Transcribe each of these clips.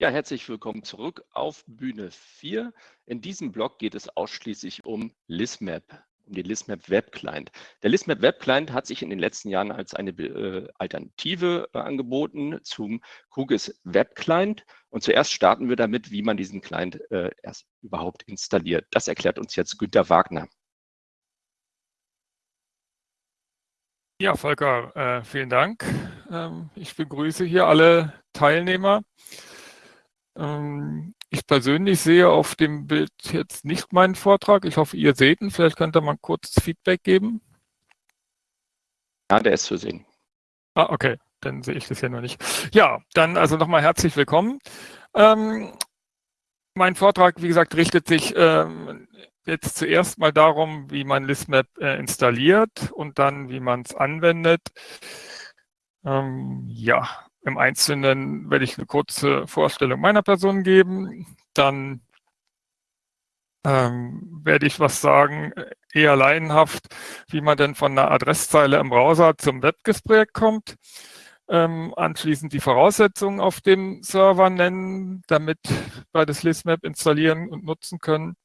Ja, herzlich willkommen zurück auf Bühne 4. In diesem Blog geht es ausschließlich um ListMap, um den ListMap Web Client. Der ListMap Web Client hat sich in den letzten Jahren als eine äh, Alternative äh, angeboten zum QGIS Web Client. Und zuerst starten wir damit, wie man diesen Client äh, erst überhaupt installiert. Das erklärt uns jetzt Günter Wagner. Ja, Volker, vielen Dank. Ähm, ich begrüße hier alle Teilnehmer. Ähm, ich persönlich sehe auf dem Bild jetzt nicht meinen Vortrag. Ich hoffe, ihr seht ihn. Vielleicht könnt ihr mal kurz Feedback geben. Ja, der ist zu sehen. Ah, okay. Dann sehe ich das ja noch nicht. Ja, dann also nochmal herzlich willkommen. Ähm, mein Vortrag, wie gesagt, richtet sich ähm, jetzt zuerst mal darum, wie man ListMap äh, installiert und dann, wie man es anwendet. Ähm, ja, im Einzelnen werde ich eine kurze Vorstellung meiner Person geben. Dann ähm, werde ich was sagen, eher laienhaft, wie man denn von einer Adresszeile im Browser zum WebGIS-Projekt kommt. Ähm, anschließend die Voraussetzungen auf dem Server nennen, damit wir das ListMap installieren und nutzen können.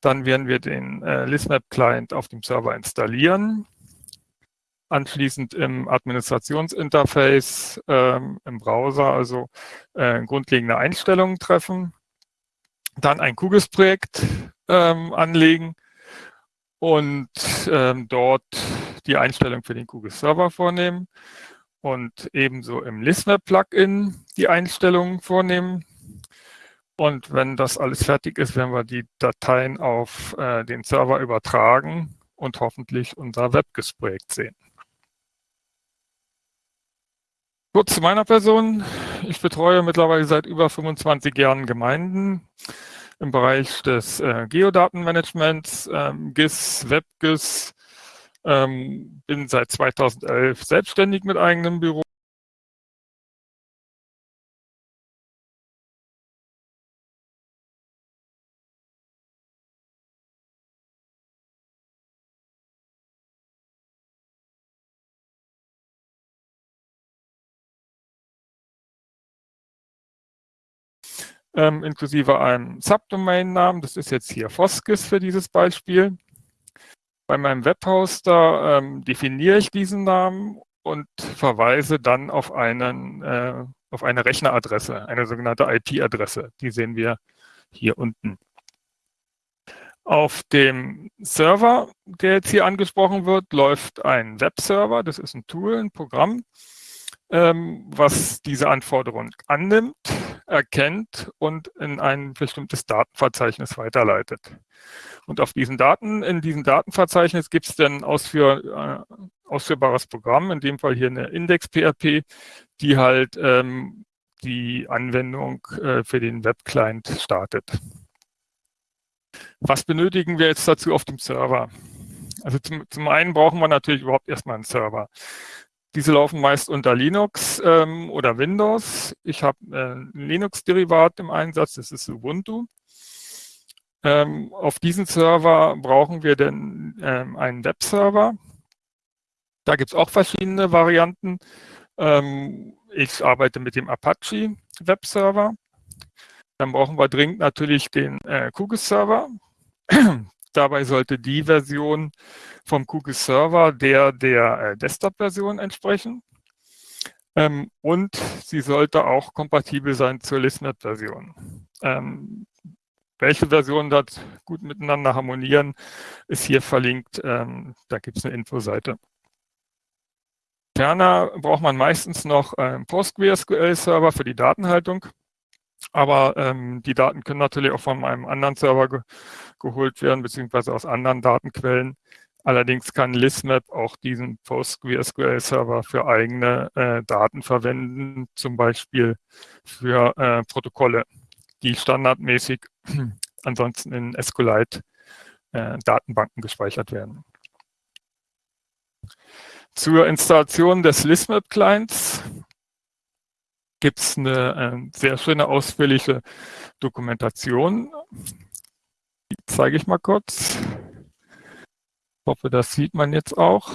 Dann werden wir den äh, ListMap-Client auf dem Server installieren anschließend im Administrationsinterface ähm, im Browser, also äh, grundlegende Einstellungen treffen, dann ein QGIS-Projekt ähm, anlegen und ähm, dort die Einstellung für den QGIS-Server vornehmen und ebenso im ListMap-Plugin die Einstellungen vornehmen. Und wenn das alles fertig ist, werden wir die Dateien auf äh, den Server übertragen und hoffentlich unser WebGIS-Projekt sehen. Kurz zu meiner Person. Ich betreue mittlerweile seit über 25 Jahren Gemeinden im Bereich des äh, Geodatenmanagements, ähm, GIS, WebGIS, ähm, bin seit 2011 selbstständig mit eigenem Büro ähm, inklusive einem Subdomain-Namen. Das ist jetzt hier Foskis für dieses Beispiel. Bei meinem Webhoster ähm, definiere ich diesen Namen und verweise dann auf, einen, äh, auf eine Rechneradresse, eine sogenannte IP-Adresse. Die sehen wir hier unten. Auf dem Server, der jetzt hier angesprochen wird, läuft ein Webserver. Das ist ein Tool, ein Programm, ähm, was diese Anforderung annimmt erkennt und in ein bestimmtes Datenverzeichnis weiterleitet. Und auf diesen Daten, in diesem Datenverzeichnis gibt es dann ausführ, äh, ausführbares Programm, in dem Fall hier eine Index-PHP, die halt ähm, die Anwendung äh, für den Web-Client startet. Was benötigen wir jetzt dazu auf dem Server? Also zum, zum einen brauchen wir natürlich überhaupt erstmal einen Server. Diese laufen meist unter Linux ähm, oder Windows. Ich habe äh, ein Linux-Derivat im Einsatz, das ist Ubuntu. Ähm, auf diesen Server brauchen wir dann ähm, einen Webserver. Da gibt es auch verschiedene Varianten. Ähm, ich arbeite mit dem Apache Webserver. Dann brauchen wir dringend natürlich den äh, QGIS-Server. Dabei sollte die Version vom QGIS Server der der äh, Desktop-Version entsprechen. Ähm, und sie sollte auch kompatibel sein zur ListNet-Version. Ähm, welche Versionen dort gut miteinander harmonieren, ist hier verlinkt. Ähm, da gibt es eine Infoseite. Ferner braucht man meistens noch einen PostgreSQL-Server für die Datenhaltung. Aber ähm, die Daten können natürlich auch von einem anderen Server ge geholt werden, beziehungsweise aus anderen Datenquellen. Allerdings kann ListMap auch diesen PostgreSQL-Server für eigene äh, Daten verwenden, zum Beispiel für äh, Protokolle, die standardmäßig ansonsten in SQLite-Datenbanken äh, gespeichert werden. Zur Installation des ListMap-Clients gibt es eine, eine, sehr schöne ausführliche Dokumentation. Die zeige ich mal kurz. Ich hoffe, das sieht man jetzt auch.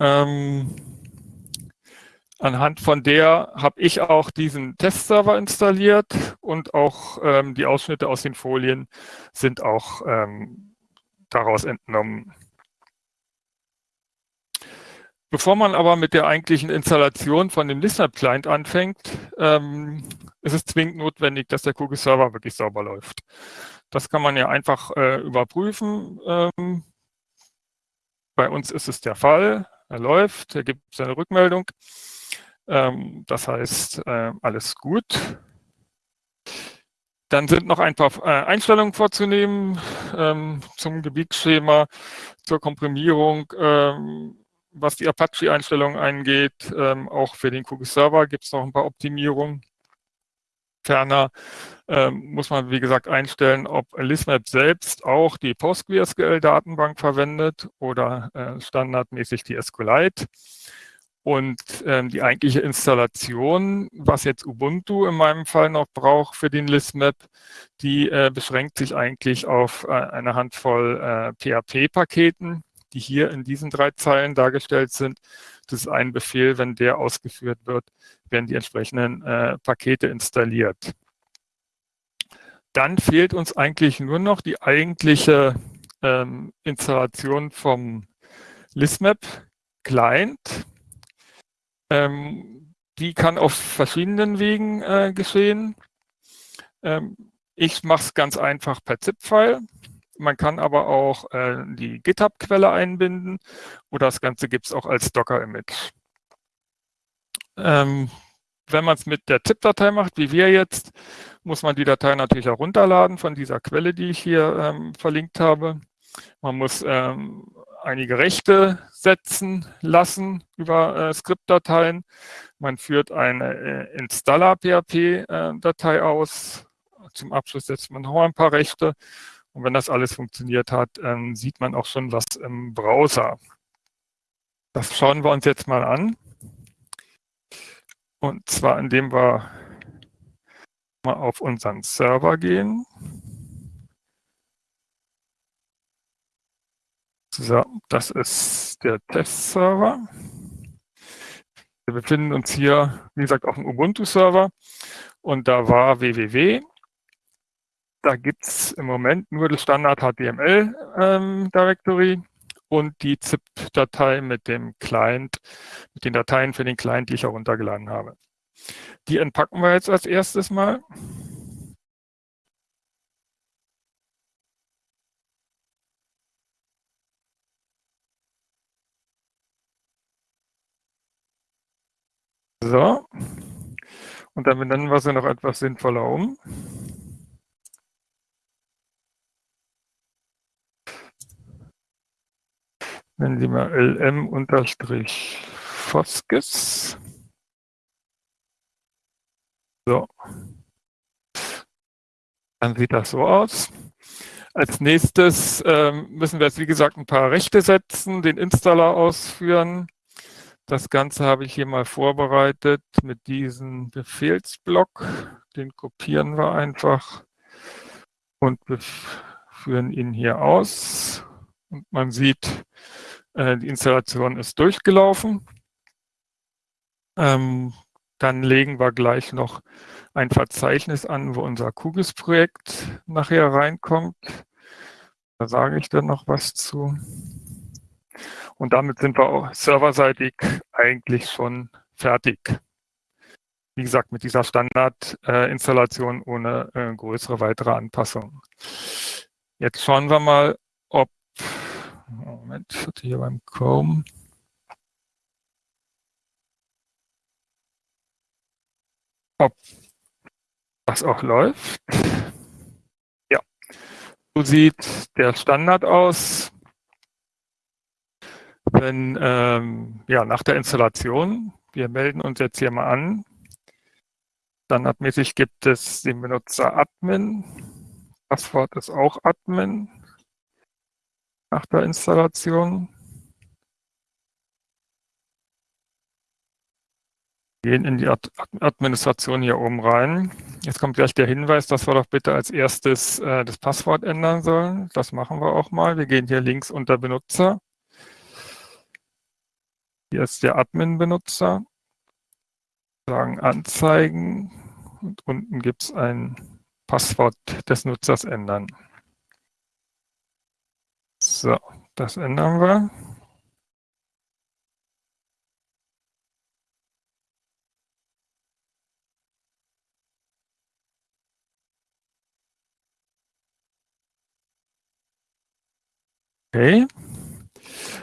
Ähm, Anhand von der habe ich auch diesen Testserver installiert und auch ähm, die Ausschnitte aus den Folien sind auch ähm, daraus entnommen. Bevor man aber mit der eigentlichen Installation von dem Listener-Client anfängt, ähm, ist es zwingend notwendig, dass der Kugel-Server wirklich sauber läuft. Das kann man ja einfach äh, überprüfen. Ähm, bei uns ist es der Fall. Er läuft, er gibt seine Rückmeldung. Ähm, das heißt, äh, alles gut. Dann sind noch ein paar äh, Einstellungen vorzunehmen ähm, zum Gebietsschema, zur Komprimierung, ähm, was die Apache-Einstellungen angeht, ähm, auch für den Kugel-Server gibt es noch ein paar Optimierungen. Ferner ähm, muss man, wie gesagt, einstellen, ob Lismap selbst auch die PostgreSQL-Datenbank verwendet oder äh, standardmäßig die SQLite. Und ähm, die eigentliche Installation, was jetzt Ubuntu in meinem Fall noch braucht für den Listmap, die äh, beschränkt sich eigentlich auf äh, eine Handvoll äh, PHP-Paketen, die hier in diesen drei Zeilen dargestellt sind. Das ist ein Befehl, wenn der ausgeführt wird, werden die entsprechenden äh, Pakete installiert. Dann fehlt uns eigentlich nur noch die eigentliche ähm, Installation vom Listmap Client. Ähm, die kann auf verschiedenen Wegen äh, geschehen. Ähm, ich mache es ganz einfach per ZIP-File. Man kann aber auch äh, die GitHub-Quelle einbinden oder das Ganze gibt es auch als Docker-Image. Ähm, wenn man es mit der ZIP-Datei macht, wie wir jetzt, muss man die Datei natürlich auch runterladen von dieser Quelle, die ich hier ähm, verlinkt habe. Man muss ähm, einige Rechte setzen lassen über äh, Skriptdateien. Man führt eine äh, Installer-PHP-Datei äh, aus. Zum Abschluss setzt man noch ein paar Rechte und wenn das alles funktioniert hat, ähm, sieht man auch schon was im Browser. Das schauen wir uns jetzt mal an. Und zwar, indem wir mal auf unseren Server gehen. So, das ist der Testserver. Wir befinden uns hier, wie gesagt, auf dem Ubuntu-Server und da war www da gibt es im Moment nur das Standard HTML ähm, und die ZIP-Datei mit dem Client, mit den Dateien für den Client, die ich heruntergeladen habe. Die entpacken wir jetzt als erstes mal. So. Und dann benennen wir sie noch etwas sinnvoller um. Nennen Sie mal lm-foskes. So. Dann sieht das so aus. Als nächstes ähm, müssen wir jetzt, wie gesagt, ein paar Rechte setzen, den Installer ausführen. Das Ganze habe ich hier mal vorbereitet mit diesem Befehlsblock. Den kopieren wir einfach und führen ihn hier aus. Und man sieht, äh, die Installation ist durchgelaufen. Ähm, dann legen wir gleich noch ein Verzeichnis an, wo unser QGIS-Projekt nachher reinkommt. Da sage ich dann noch was zu. Und damit sind wir auch serverseitig eigentlich schon fertig. Wie gesagt, mit dieser Standardinstallation äh, ohne äh, größere weitere Anpassungen. Jetzt schauen wir mal, Moment, ich hatte hier beim Chrome. Ob das auch läuft. Ja, so sieht der Standard aus. Wenn, ähm, ja, nach der Installation, wir melden uns jetzt hier mal an, standardmäßig gibt es den Benutzer Admin, Passwort ist auch Admin nach der Installation. Gehen in die Ad Administration hier oben rein. Jetzt kommt gleich der Hinweis, dass wir doch bitte als erstes äh, das Passwort ändern sollen. Das machen wir auch mal. Wir gehen hier links unter Benutzer. Hier ist der Admin-Benutzer. sagen anzeigen und unten gibt es ein Passwort des Nutzers ändern. So, das ändern wir. Okay.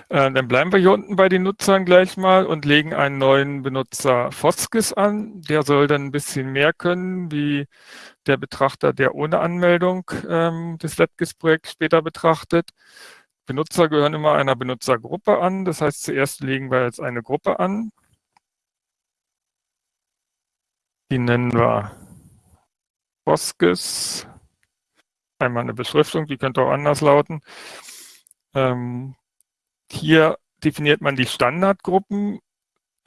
Äh, dann bleiben wir hier unten bei den Nutzern gleich mal und legen einen neuen Benutzer Foskis an. Der soll dann ein bisschen mehr können, wie der Betrachter, der ohne Anmeldung ähm, das LabGIS-Projekt später betrachtet. Benutzer gehören immer einer Benutzergruppe an. Das heißt, zuerst legen wir jetzt eine Gruppe an. Die nennen wir Foskis. Einmal eine Beschriftung, die könnte auch anders lauten. Ähm, hier definiert man die Standardgruppen,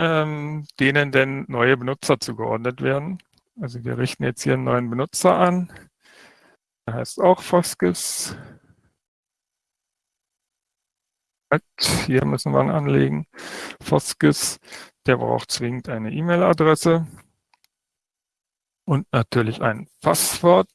ähm, denen denn neue Benutzer zugeordnet werden. Also wir richten jetzt hier einen neuen Benutzer an. Der heißt auch Foskis. Hier müssen wir ihn anlegen. Foskis, der braucht zwingend eine E-Mail-Adresse und natürlich ein Passwort.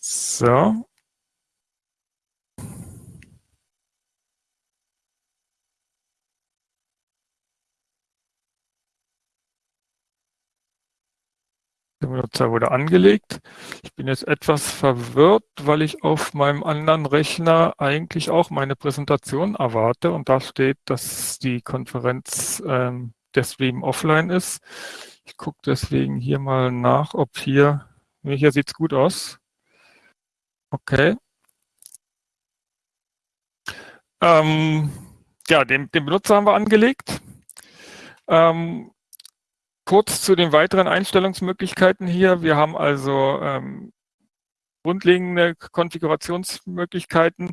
So. Benutzer wurde angelegt. Ich bin jetzt etwas verwirrt, weil ich auf meinem anderen Rechner eigentlich auch meine Präsentation erwarte und da steht, dass die Konferenz ähm, der Stream offline ist. Ich gucke deswegen hier mal nach, ob hier, hier sieht es gut aus. Okay. Ähm, ja, den, den, Benutzer haben wir angelegt. Ähm, kurz zu den weiteren Einstellungsmöglichkeiten hier. Wir haben also ähm, grundlegende Konfigurationsmöglichkeiten,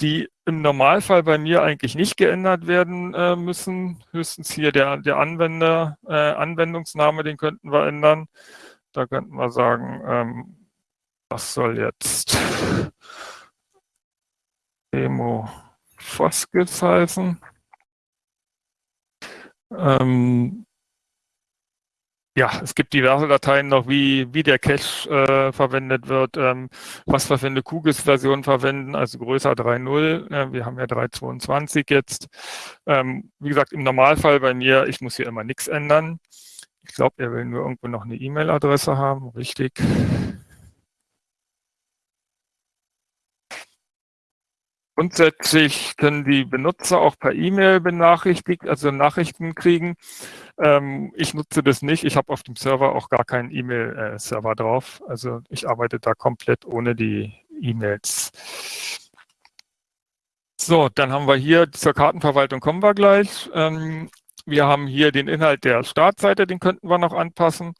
die im Normalfall bei mir eigentlich nicht geändert werden äh, müssen. Höchstens hier der, der Anwender, äh, Anwendungsname, den könnten wir ändern. Da könnten wir sagen, ähm, was soll jetzt Demo Foskis heißen? Ähm, ja, es gibt diverse Dateien noch, wie, wie der Cache äh, verwendet wird, ähm, was wir für eine QGIS-Version verwenden, also größer 3.0. Äh, wir haben ja 3.22 jetzt. Ähm, wie gesagt, im Normalfall bei mir, ich muss hier immer nichts ändern. Ich glaube, er will nur irgendwo noch eine E-Mail-Adresse haben, richtig. Grundsätzlich können die Benutzer auch per E-Mail benachrichtigt, also Nachrichten kriegen. Ähm, ich nutze das nicht. Ich habe auf dem Server auch gar keinen E-Mail-Server drauf. Also ich arbeite da komplett ohne die E-Mails. So, dann haben wir hier zur Kartenverwaltung kommen wir gleich. Ähm, wir haben hier den Inhalt der Startseite, den könnten wir noch anpassen.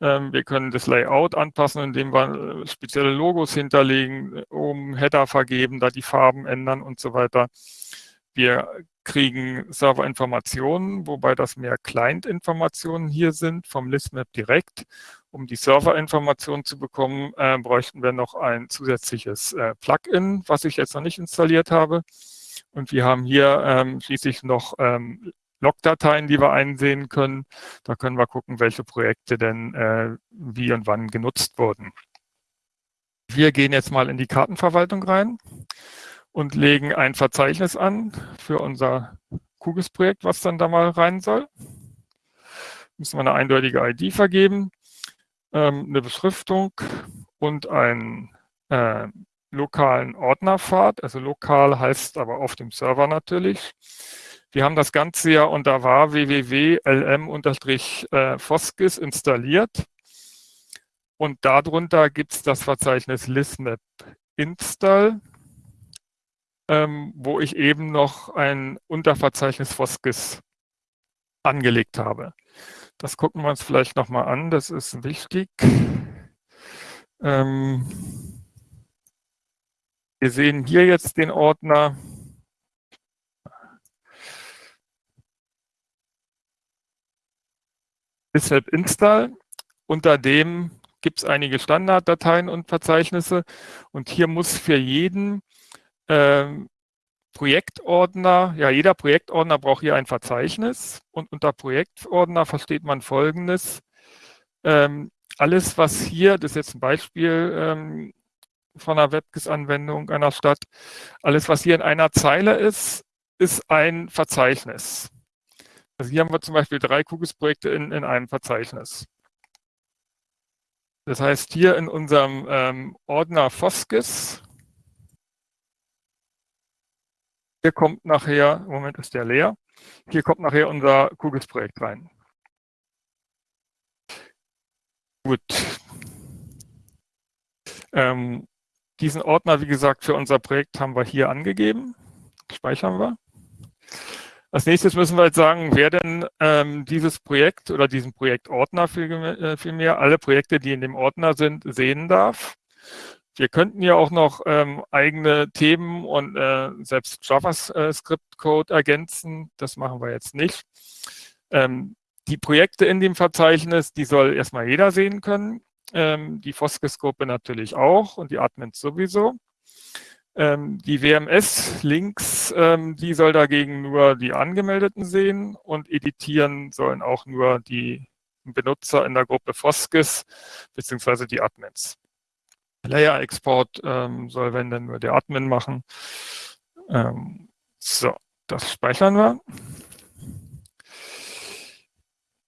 Ähm, wir können das Layout anpassen, indem wir äh, spezielle Logos hinterlegen, oben Header vergeben, da die Farben ändern und so weiter. Wir kriegen Serverinformationen, wobei das mehr Client-Informationen hier sind vom Listmap direkt. Um die Serverinformationen zu bekommen, äh, bräuchten wir noch ein zusätzliches äh, Plugin, was ich jetzt noch nicht installiert habe. Und wir haben hier ähm, schließlich noch ähm, Logdateien, die wir einsehen können. Da können wir gucken, welche Projekte denn äh, wie und wann genutzt wurden. Wir gehen jetzt mal in die Kartenverwaltung rein und legen ein Verzeichnis an für unser QGIS-Projekt, was dann da mal rein soll. Müssen wir eine eindeutige ID vergeben, ähm, eine Beschriftung und einen äh, lokalen Ordnerpfad. Also lokal heißt aber auf dem Server natürlich. Wir haben das Ganze ja unter var www.lm-foskis installiert. Und darunter gibt es das Verzeichnis listmap install, ähm, wo ich eben noch ein Unterverzeichnis Foskis angelegt habe. Das gucken wir uns vielleicht nochmal an, das ist wichtig. Ähm, wir sehen hier jetzt den Ordner Deshalb install unter dem gibt es einige Standarddateien und Verzeichnisse und hier muss für jeden ähm, Projektordner, ja, jeder Projektordner braucht hier ein Verzeichnis und unter Projektordner versteht man Folgendes. Ähm, alles, was hier, das ist jetzt ein Beispiel ähm, von einer WebGIS-Anwendung einer Stadt, alles, was hier in einer Zeile ist, ist ein Verzeichnis. Also hier haben wir zum Beispiel drei QGIS-Projekte in, in einem Verzeichnis. Das heißt, hier in unserem ähm, Ordner Foskis Hier kommt nachher, im Moment ist der leer, hier kommt nachher unser QGIS-Projekt rein. Gut. Ähm, diesen Ordner, wie gesagt, für unser Projekt haben wir hier angegeben. Speichern wir. Als nächstes müssen wir jetzt sagen, wer denn ähm, dieses Projekt oder diesen Projektordner vielmehr, viel alle Projekte, die in dem Ordner sind, sehen darf. Wir könnten ja auch noch ähm, eigene Themen und äh, selbst JavaScript-Code ergänzen. Das machen wir jetzt nicht. Ähm, die Projekte in dem Verzeichnis, die soll erstmal jeder sehen können. Ähm, die Foskes-Gruppe natürlich auch und die Admins sowieso. Ähm, die WMS-Links, ähm, die soll dagegen nur die Angemeldeten sehen und editieren sollen auch nur die Benutzer in der Gruppe Foskes beziehungsweise die Admins. Layer-Export ähm, soll, wenn dann nur der Admin machen. Ähm, so, das speichern wir.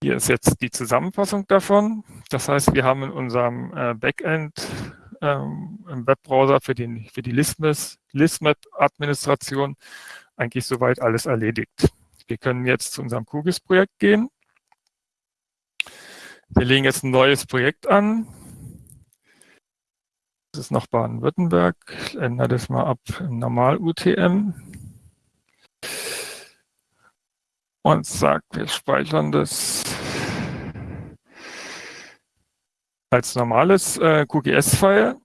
Hier ist jetzt die Zusammenfassung davon. Das heißt, wir haben in unserem äh, Backend ähm, im Webbrowser für, den, für die Listmap-Administration eigentlich soweit alles erledigt. Wir können jetzt zu unserem QGIS-Projekt gehen. Wir legen jetzt ein neues Projekt an. Das ist noch Baden-Württemberg. Ich ändere das mal ab im Normal-UTM. Und sagt, wir speichern das als normales äh, QGS-File.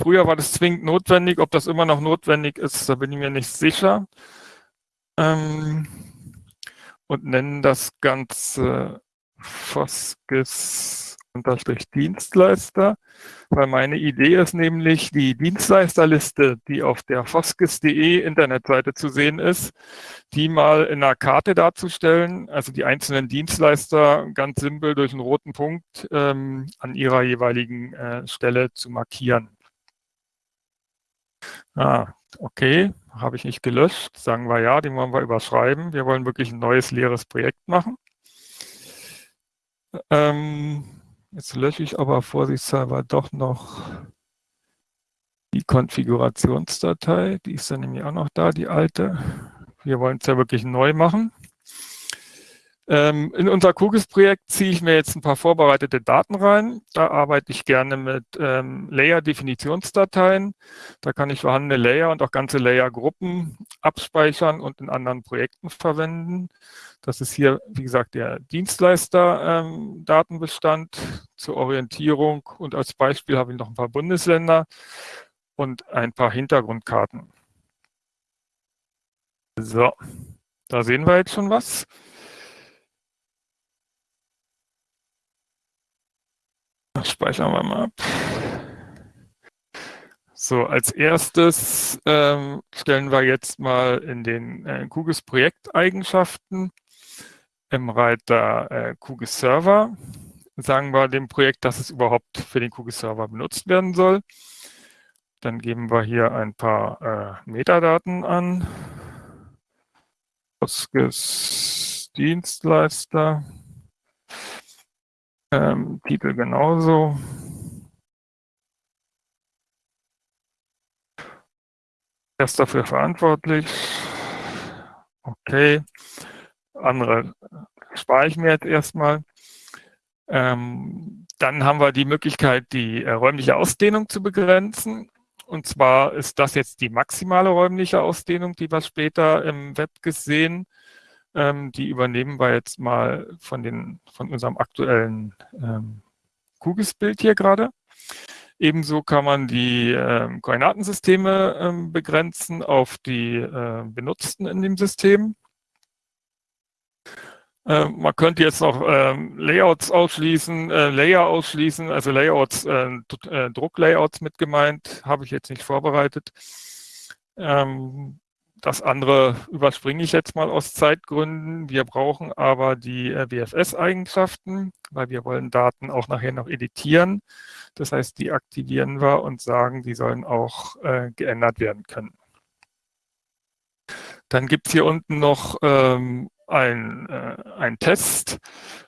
Früher war das zwingend notwendig. Ob das immer noch notwendig ist, da bin ich mir nicht sicher. Ähm, und nennen das Ganze Foskis Dienstleister, weil meine Idee ist nämlich, die Dienstleisterliste, die auf der foskis.de Internetseite zu sehen ist, die mal in einer Karte darzustellen, also die einzelnen Dienstleister ganz simpel durch einen roten Punkt ähm, an ihrer jeweiligen äh, Stelle zu markieren. Ah, okay, habe ich nicht gelöscht. Sagen wir ja, den wollen wir überschreiben. Wir wollen wirklich ein neues leeres Projekt machen. Ähm, Jetzt lösche ich aber vorsichtshalber doch noch die Konfigurationsdatei. Die ist dann nämlich auch noch da, die alte. Wir wollen es ja wirklich neu machen. Ähm, in unser QGIS-Projekt ziehe ich mir jetzt ein paar vorbereitete Daten rein. Da arbeite ich gerne mit ähm, Layer-Definitionsdateien. Da kann ich vorhandene Layer und auch ganze Layer-Gruppen abspeichern und in anderen Projekten verwenden. Das ist hier, wie gesagt, der Dienstleister-Datenbestand ähm, zur Orientierung. Und als Beispiel habe ich noch ein paar Bundesländer und ein paar Hintergrundkarten. So, da sehen wir jetzt schon was. Speichern wir mal ab. So, als erstes ähm, stellen wir jetzt mal in den äh, QGIS Projekteigenschaften im Reiter äh, QGIS Server sagen wir dem Projekt, dass es überhaupt für den QGIS Server benutzt werden soll. Dann geben wir hier ein paar äh, Metadaten an. QGIS Dienstleister. Ähm, Titel genauso. Er ist dafür verantwortlich. Okay. Andere spare ich mir jetzt erstmal. Ähm, dann haben wir die Möglichkeit, die äh, räumliche Ausdehnung zu begrenzen. Und zwar ist das jetzt die maximale räumliche Ausdehnung, die wir später im Web gesehen ähm, die übernehmen wir jetzt mal von, den, von unserem aktuellen ähm, QGIS-Bild hier gerade. Ebenso kann man die äh, Koordinatensysteme äh, begrenzen auf die äh, Benutzten in dem System. Äh, man könnte jetzt noch ähm, Layouts ausschließen, äh, Layer ausschließen, also Layouts, äh, äh, Drucklayouts mit gemeint, habe ich jetzt nicht vorbereitet. Ähm, das andere überspringe ich jetzt mal aus Zeitgründen. Wir brauchen aber die äh, WFS-Eigenschaften, weil wir wollen Daten auch nachher noch editieren. Das heißt, die aktivieren wir und sagen, die sollen auch äh, geändert werden können. Dann gibt es hier unten noch ähm, ein, äh, ein Test,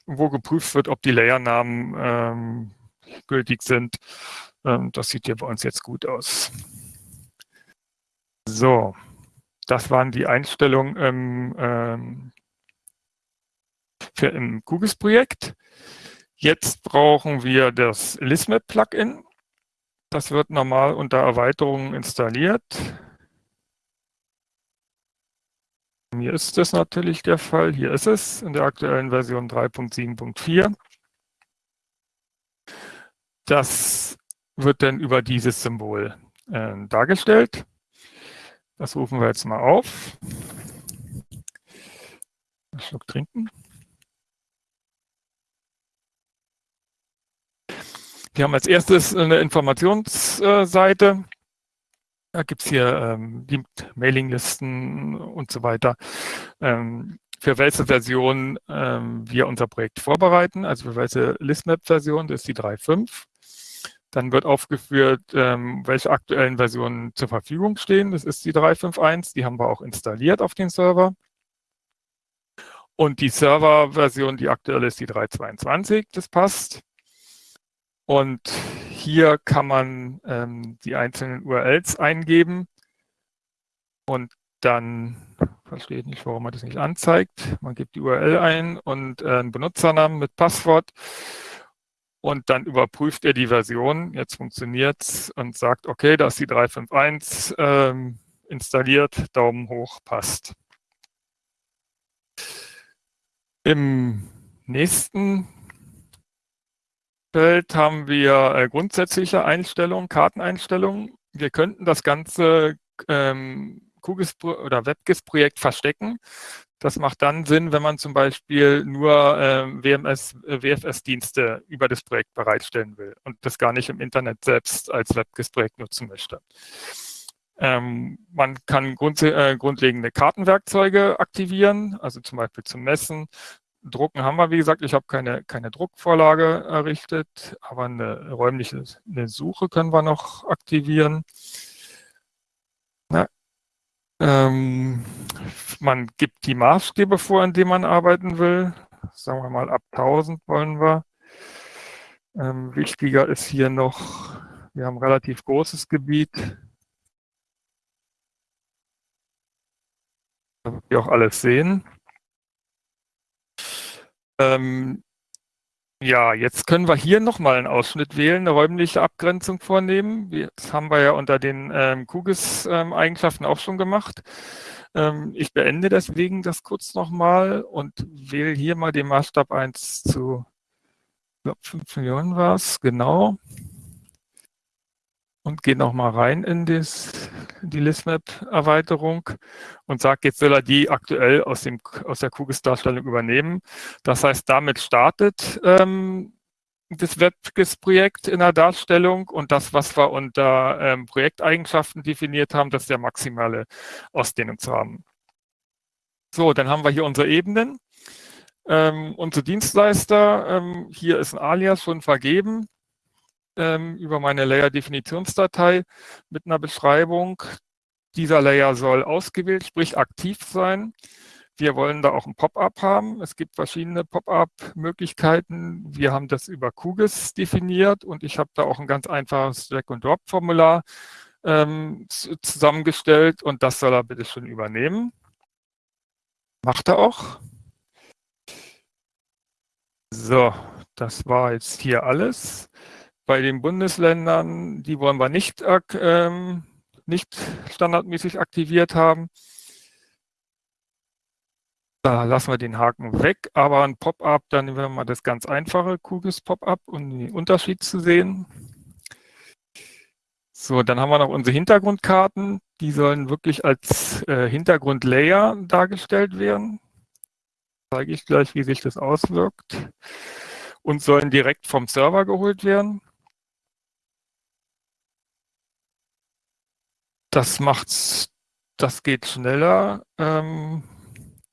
wo geprüft wird, ob die Layernamen ähm, gültig sind. Ähm, das sieht hier bei uns jetzt gut aus. So, das waren die Einstellungen im, ähm, für im QGIS-Projekt. Jetzt brauchen wir das Lismap-Plugin. Das wird normal unter Erweiterungen installiert. Hier ist das natürlich der Fall. Hier ist es in der aktuellen Version 3.7.4. Das wird dann über dieses Symbol äh, dargestellt. Das rufen wir jetzt mal auf. Ein Schluck trinken. Wir haben als erstes eine Informationsseite. Da gibt es hier ähm, die Mailinglisten und so weiter, ähm, für welche Version ähm, wir unser Projekt vorbereiten. Also für welche Listmap-Version, das ist die 3.5. Dann wird aufgeführt, ähm, welche aktuellen Versionen zur Verfügung stehen. Das ist die 3.5.1. Die haben wir auch installiert auf den Server. Und die Serverversion, die aktuell ist, die 3.22. Das passt. Und hier kann man ähm, die einzelnen URLs eingeben und dann verstehe ich nicht, warum man das nicht anzeigt. Man gibt die URL ein und äh, einen Benutzernamen mit Passwort und dann überprüft er die Version. Jetzt funktioniert es und sagt, okay, da ist die 351 ähm, installiert, Daumen hoch, passt. Im nächsten Feld haben wir äh, grundsätzliche Einstellungen, Karteneinstellungen. Wir könnten das ganze ähm, QGIS oder WebGIS-Projekt verstecken. Das macht dann Sinn, wenn man zum Beispiel nur ähm, äh, WFS-Dienste über das Projekt bereitstellen will und das gar nicht im Internet selbst als WebGIS-Projekt nutzen möchte. Ähm, man kann grund, äh, grundlegende Kartenwerkzeuge aktivieren, also zum Beispiel zum Messen, Drucken haben wir, wie gesagt, ich habe keine, keine Druckvorlage errichtet, aber eine räumliche eine Suche können wir noch aktivieren. Ähm, man gibt die Maßstäbe vor, in denen man arbeiten will. Sagen wir mal, ab 1000 wollen wir. Ähm, wichtiger ist hier noch, wir haben relativ großes Gebiet. wir auch alles sehen. Ähm, ja, jetzt können wir hier nochmal einen Ausschnitt wählen, eine räumliche Abgrenzung vornehmen. Das haben wir ja unter den ähm, QGIS-Eigenschaften ähm, auch schon gemacht. Ähm, ich beende deswegen das kurz nochmal und wähle hier mal den Maßstab 1 zu, ich glaube 5 Millionen war es, genau und gehe nochmal rein in das, die Listmap-Erweiterung und sage, jetzt soll er die aktuell aus, dem, aus der QGIS-Darstellung übernehmen. Das heißt, damit startet ähm, das WebGIS-Projekt in der Darstellung und das, was wir unter ähm, Projekteigenschaften definiert haben, das ist der maximale Ausdehnungsrahmen. So, dann haben wir hier unsere Ebenen. Ähm, unsere Dienstleister, ähm, hier ist ein Alias schon vergeben ähm, über meine Layer-Definitionsdatei mit einer Beschreibung. Dieser Layer soll ausgewählt, sprich aktiv sein. Wir wollen da auch ein Pop-up haben. Es gibt verschiedene Pop-up-Möglichkeiten. Wir haben das über QGIS definiert und ich habe da auch ein ganz einfaches Drag-and-Drop-Formular ähm, zusammengestellt und das soll er bitte schon übernehmen. Macht er auch. So, das war jetzt hier alles. Bei den Bundesländern, die wollen wir nicht, ähm, nicht standardmäßig aktiviert haben. Da lassen wir den Haken weg, aber ein Pop-up, dann nehmen wir mal das ganz einfache QGIS-Pop-up, um den Unterschied zu sehen. So, dann haben wir noch unsere Hintergrundkarten. Die sollen wirklich als äh, Hintergrundlayer dargestellt werden. zeige ich gleich, wie sich das auswirkt und sollen direkt vom Server geholt werden. Das macht's, das geht schneller. Ähm,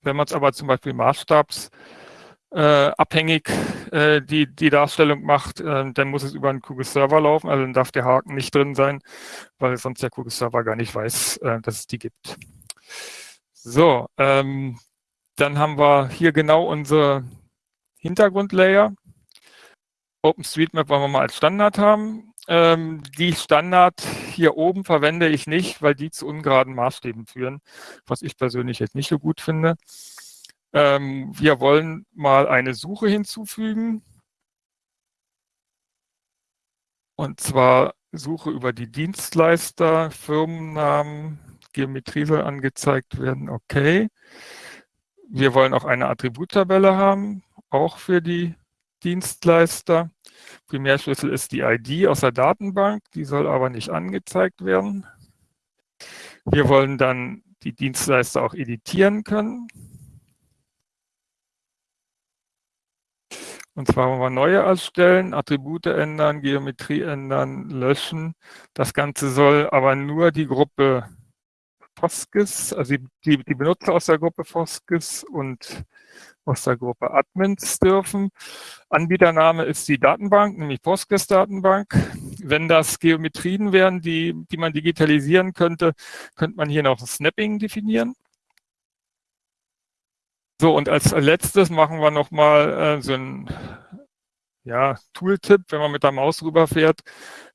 wenn man es aber zum Beispiel maßstabsabhängig äh, äh, die, die Darstellung macht, äh, dann muss es über einen Kugel-Server laufen. Also dann darf der Haken nicht drin sein, weil sonst der Kugel-Server gar nicht weiß, äh, dass es die gibt. So, ähm, dann haben wir hier genau unsere Hintergrundlayer. OpenStreetMap wollen wir mal als Standard haben. Ähm, die Standard hier oben verwende ich nicht, weil die zu ungeraden Maßstäben führen, was ich persönlich jetzt nicht so gut finde. Ähm, wir wollen mal eine Suche hinzufügen. Und zwar Suche über die Dienstleister, Firmennamen, Geometrie soll angezeigt werden. Okay. Wir wollen auch eine Attributtabelle haben, auch für die Dienstleister. Primärschlüssel ist die ID aus der Datenbank, die soll aber nicht angezeigt werden. Wir wollen dann die Dienstleister auch editieren können. Und zwar wollen wir neue erstellen, Attribute ändern, Geometrie ändern, löschen. Das Ganze soll aber nur die Gruppe Foskis, also die, die Benutzer aus der Gruppe Foskis und aus der Gruppe Admins dürfen. Anbietername ist die Datenbank, nämlich Postgres-Datenbank. Wenn das Geometrien wären, die, die man digitalisieren könnte, könnte man hier noch Snapping definieren. So, und als letztes machen wir nochmal äh, so ein ja, Tooltip, wenn man mit der Maus rüberfährt,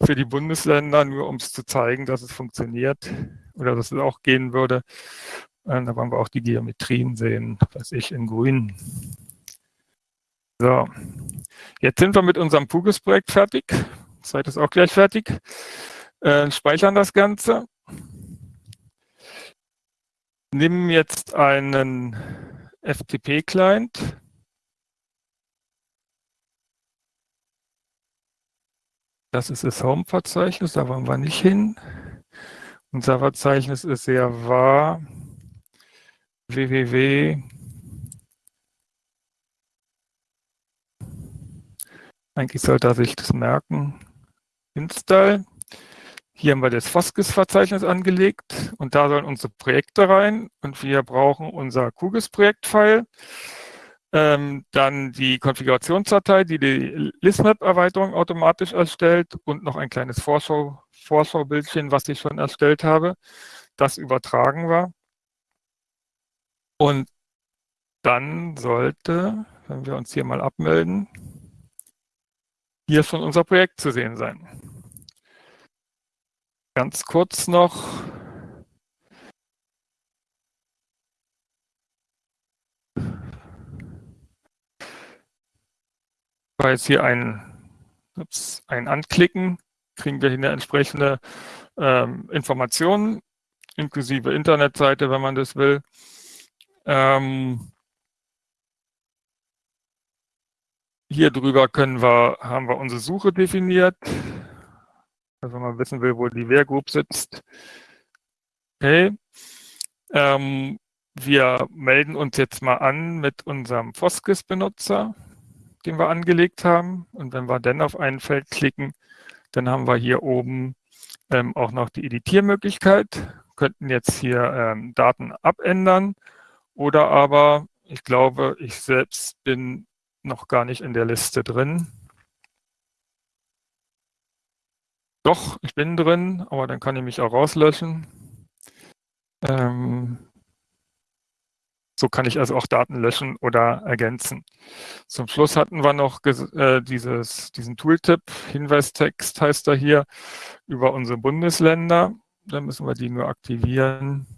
für die Bundesländer, nur um es zu zeigen, dass es funktioniert oder dass es auch gehen würde. Äh, da wollen wir auch die Geometrien sehen, was ich in grün. So, jetzt sind wir mit unserem Pugis-Projekt fertig. Zeit ist auch gleich fertig. Äh, speichern das Ganze. Nehmen jetzt einen FTP-Client. Das ist das Home-Verzeichnis, da wollen wir nicht hin. Unser Verzeichnis ist sehr wahr www. Eigentlich sollte er sich das merken. Install. Hier haben wir das Foskis-Verzeichnis angelegt und da sollen unsere Projekte rein und wir brauchen unser QGIS-Projektfile. Ähm, dann die Konfigurationsdatei, die die Listmap-Erweiterung automatisch erstellt und noch ein kleines Vorschau, Vorschaubildchen, was ich schon erstellt habe. Das übertragen wir. Und dann sollte, wenn wir uns hier mal abmelden, hier schon unser Projekt zu sehen sein. Ganz kurz noch. Weil jetzt hier ein, ups, ein Anklicken, kriegen wir hier eine entsprechende ähm, Informationen, inklusive Internetseite, wenn man das will. Ähm, hier drüber können wir, haben wir unsere Suche definiert. Also wenn man wissen will, wo die Wehrgroup sitzt. Okay. Ähm, wir melden uns jetzt mal an mit unserem Foskis-Benutzer, den wir angelegt haben. Und wenn wir dann auf ein Feld klicken, dann haben wir hier oben ähm, auch noch die Editiermöglichkeit. Könnten jetzt hier ähm, Daten abändern oder aber, ich glaube, ich selbst bin noch gar nicht in der Liste drin. Doch, ich bin drin, aber dann kann ich mich auch rauslöschen. Ähm, so kann ich also auch Daten löschen oder ergänzen. Zum Schluss hatten wir noch äh, dieses, diesen Tooltip, Hinweistext heißt er hier, über unsere Bundesländer. Da müssen wir die nur aktivieren.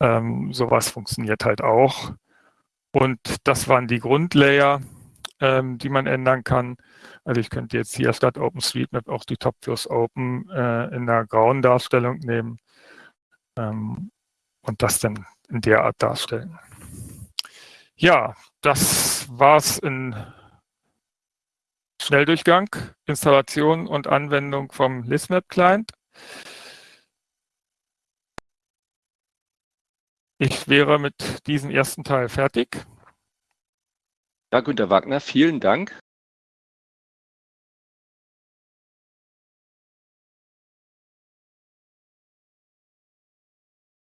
Ähm, sowas funktioniert halt auch. Und das waren die Grundlayer, ähm, die man ändern kann. Also ich könnte jetzt hier statt OpenStreetMap auch die Top-Views Open äh, in einer grauen Darstellung nehmen ähm, und das dann in der Art darstellen. Ja, das war's in Schnelldurchgang, Installation und Anwendung vom ListMap Client. Ich wäre mit diesem ersten Teil fertig. Ja, Günter Wagner, vielen Dank